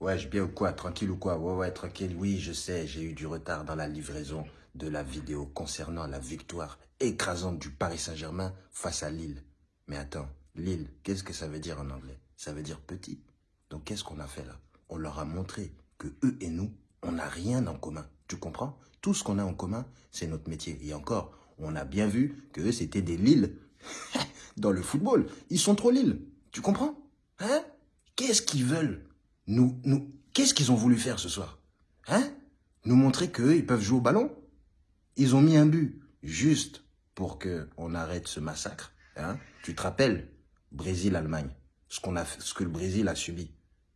Ouais, je bien ou quoi Tranquille ou quoi? Ouais, ouais, tranquille. Oui, je sais, j'ai eu du retard dans la livraison de la vidéo concernant la victoire écrasante du Paris Saint-Germain face à Lille. Mais attends, Lille, qu'est-ce que ça veut dire en anglais? Ça veut dire petit. Donc qu'est-ce qu'on a fait là? On leur a montré que eux et nous, on n'a rien en commun. Tu comprends? Tout ce qu'on a en commun, c'est notre métier. Et encore, on a bien vu que eux, c'était des Lille. Dans le football, ils sont trop Lille. Tu comprends? Hein? Qu'est-ce qu'ils veulent? Nous, nous, Qu'est-ce qu'ils ont voulu faire ce soir Hein? Nous montrer qu'eux, ils peuvent jouer au ballon Ils ont mis un but juste pour qu'on arrête ce massacre. Hein? Tu te rappelles Brésil-Allemagne, ce, qu'on ce que le Brésil a subi.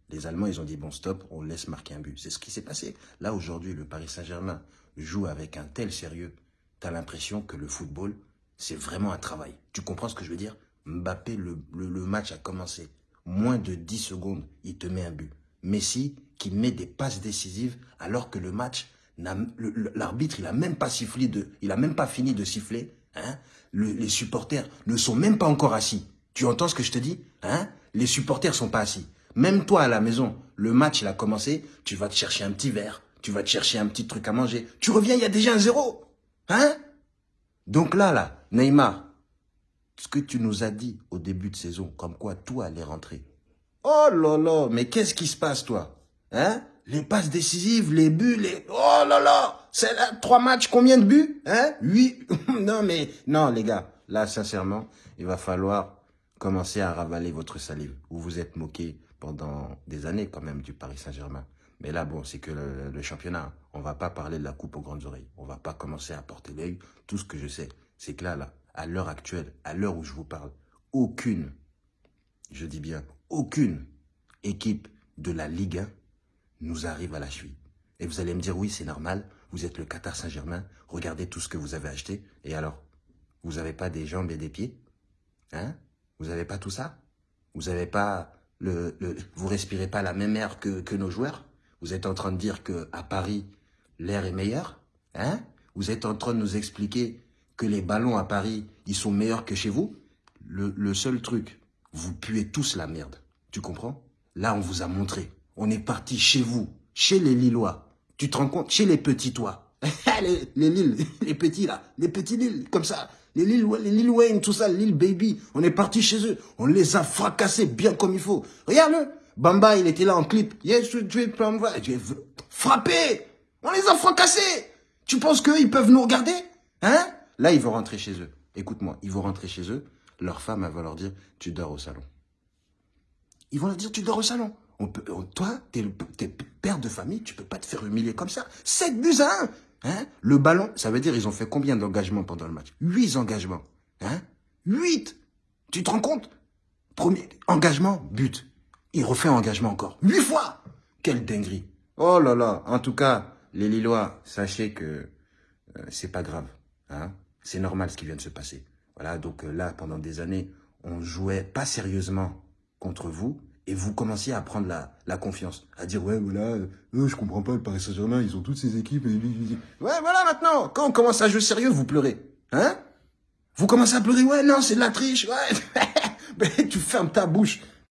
Les Allemands, ils ont dit, bon, stop, on laisse marquer un but. C'est ce qui s'est passé. Là, aujourd'hui, le Paris Saint-Germain joue avec un tel sérieux. Tu as l'impression que le football, c'est vraiment un travail. Tu comprends ce que je veux dire? Mbappé, le, le, match a commencé. Moins de 10 secondes, il te met un but. Messi, qui met des passes décisives, alors que le match, l'arbitre, il a même pas sifflé de, il a même pas fini de siffler. Hein les supporters ne sont même pas encore assis. Tu entends ce que je te dis hein? Les supporters sont pas assis. Même toi à la maison, le match il a commencé, tu vas te chercher un petit verre, tu vas te chercher un petit truc à manger. Tu reviens, il y a déjà un zéro. Hein? Donc là, là, Neymar, ce que tu nous as dit au début de saison, comme quoi tout allait rentrer. Oh là là, mais qu'est-ce qui se passe, toi? Hein? Les passes décisives, les buts, les... Oh là là C'est là, trois matchs, combien de buts? Hein? Huit Non, mais... Non, les gars, là, sincèrement, il va falloir commencer à ravaler votre salive. Vous vous êtes moqué pendant des années, quand même, du Paris Saint-Germain. Mais là, bon, c'est que le, championnat. On va pas parler de la coupe aux grandes oreilles. On va pas commencer à porter l'œil. Tout ce que je sais, c'est que là, là, à l'heure actuelle, à l'heure où je vous parle, aucune, je dis bien, aucune équipe de la Ligue 1 nous arrive à la cheville. Et vous allez me dire, oui, c'est normal, vous êtes le Qatar Saint-Germain, regardez tout ce que vous avez acheté, et alors Vous n'avez pas des jambes et des pieds Hein? Vous n'avez pas tout ça? Vous n'avez pas le, le, Vous respirez pas la même air que, nos joueurs? Vous êtes en train de dire que à Paris, l'air est meilleur Hein? Vous êtes en train de nous expliquer que les ballons à Paris, ils sont meilleurs que chez vous, le seul truc, vous puez tous la merde. Tu comprends? Là, on vous a montré. On est parti chez vous, chez les Lillois. Tu te rends compte? Chez les petits, toi. les, les Lilles, les petits, là. Les petits Lilles, comme ça. Les Lil, les Lil Wayne, tout ça, Lil Baby. On est parti chez eux. On les a fracassés bien comme il faut. Regarde-le. Bamba, il était là en clip. Yes, frappé. On les a fracassés. Tu penses qu'eux, ils peuvent nous regarder? Hein? Là, ils vont rentrer chez eux. Écoute-moi, ils vont rentrer chez eux. Leur femme, va leur dire, tu dors au salon. Ils vont leur dire, tu dors au salon. On peut, toi, t'es es père de famille, tu peux pas te faire humilier comme ça. 7 buts à 1 hein Le ballon, ça veut dire, ils ont fait combien d'engagements pendant le match? 8 engagements. Hein 8 Tu te rends compte? Premier engagement, but. Il refait engagement encore. 8 fois Quelle dinguerie Oh là là En tout cas, les Lillois, sachez que euh, c'est pas grave. Hein c'est normal ce qui vient de se passer. Voilà, donc euh, là, pendant des années, on jouait pas sérieusement contre vous et vous commenciez à prendre la, confiance, à dire ouais voilà, euh, je comprends pas le Paris Saint-Germain, ils ont toutes ces équipes. Et... Ouais voilà maintenant, quand on commence à jouer sérieux, vous pleurez, hein? Vous commencez à pleurer, ouais non c'est de la triche, ouais, tu fermes ta bouche.